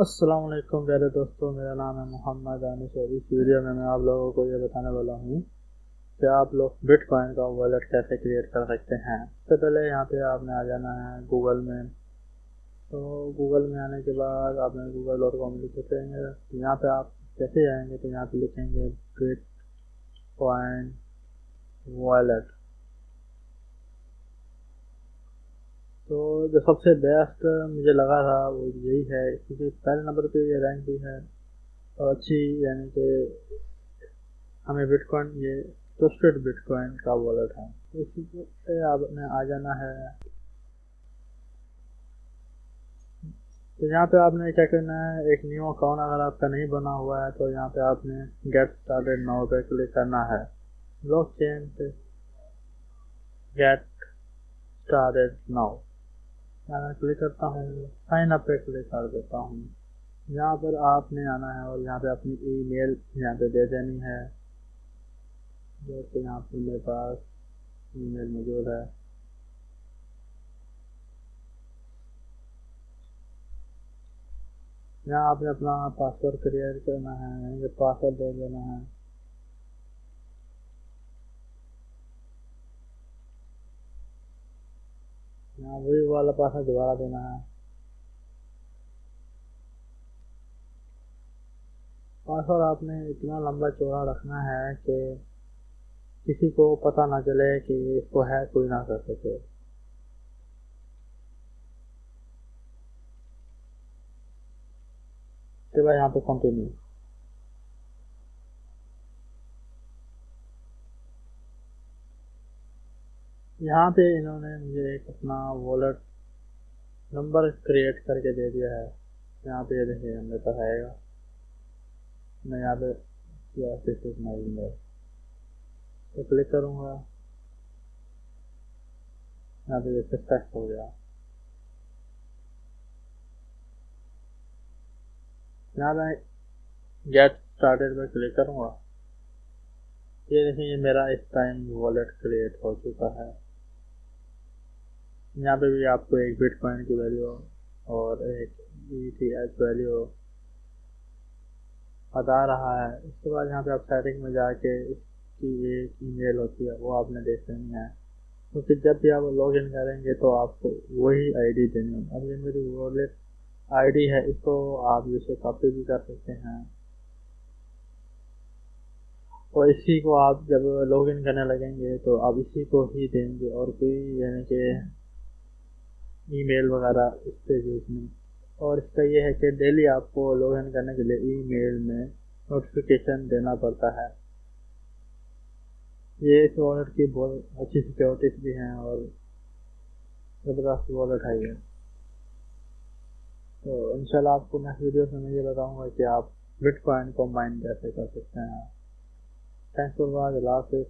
अस्सलाम वालेकुम प्यारे दोस्तों, मेरा नाम है मोहम्मद दानिश और इस वीडियो में मैं आप लोगों को ये बताने वाला हूँ कि आप लोग बिटकॉइन का वॉलेट कैसे क्रिएट कर सकते हैं। सबसे पहले यहाँ पे आपने आ जाना है गूगल में। तो गूगल में आने के बाद आपने गूगल डॉट कॉम लिखेंगे तो यहाँ पे आप कैसे जाएँगे? तो यहाँ पे लिखेंगे बिट कॉइन वॉलेट तो जो सबसे बेस्ट मुझे लगा था वो यही है, क्योंकि पहले नंबर पे ये रैंक भी है और अच्छी, यानी कि हमें बिटकॉइन ये ट्रस्टेड बिटकॉइन का वॉलेट है। इसी से आपने आ जाना है। तो यहाँ पे आपने क्या करना है, एक न्यू अकाउंट अगर आपका नहीं बना हुआ है तो यहाँ पे आपने गेट स्टार्टेड नाउ पे क्लिक करना है। ब्लॉक चेन पे गेट स्टार्टेड नाउ मैं क्लिक करता हूँ साइन अप पे क्लिक कर देता हूँ। यहाँ पर आपने आना है और यहाँ पे अपनी ईमेल यहाँ पे दे देनी है। जैसे यहाँ पे मेरे पास ईमेल मौजूद है। यहाँ आपने अपना पासवर्ड क्रिएट करना है पासवर्ड दे देना है यहाँ वही वाला पासवर्ड दोबारा देना है। पासवर्ड आपने इतना लंबा चौड़ा रखना है कि किसी को पता ना चले कि इसको है कोई ना कर सके। तो भाई यहाँ पे कंटिन्यू यहाँ पे इन्होंने मुझे एक अपना वॉलेट नंबर क्रिएट करके दे दिया है। यहाँ पे देखिए मेरे पास आएगा मैं यहाँ पे तो क्लिक करूँगा। यहाँ पे सक्सेस हो गया। यहाँ मैं गेट स्टार्टेड में क्लिक करूँगा। ये देखिए मेरा इस टाइम वॉलेट क्रिएट हो चुका है। यहाँ पे भी आपको एक बिट बिटकॉइन की वैल्यू और एक ई टी एच वैल्यू बता रहा है। इसके बाद यहाँ पे आप सेटिंग में जाके इसकी एक ईमेल होती है, वो आपने देख लेनी है। तो फिर जब भी आप लॉग इन करेंगे तो आपको वही आईडी देनी है अब ये मेरी वॉलेट आईडी है, इसको आप जैसे कॉपी भी कर सकते हैं। और इसी को आप जब लॉग इन करने लगेंगे तो आप इसी को ही देंगे और कोई यानी कि ईमेल वगैरह इस पे यूज़ नहीं और इसका ये है कि डेली आपको लॉग इन करने के लिए ईमेल में नोटिफिकेशन देना पड़ता है। ये इस वॉलेट की बहुत अच्छी सिक्योरिटीज भी हैं और ज़बरदस्त वॉलेट है ये। तो इंशाल्लाह आपको नेक्स्ट वीडियो में मैं ये बताऊँगा कि आप बिटकॉइन को माइन कैसे कर सकते हैं। थैंक्स फॉर वॉच अल्लाह हाफिज़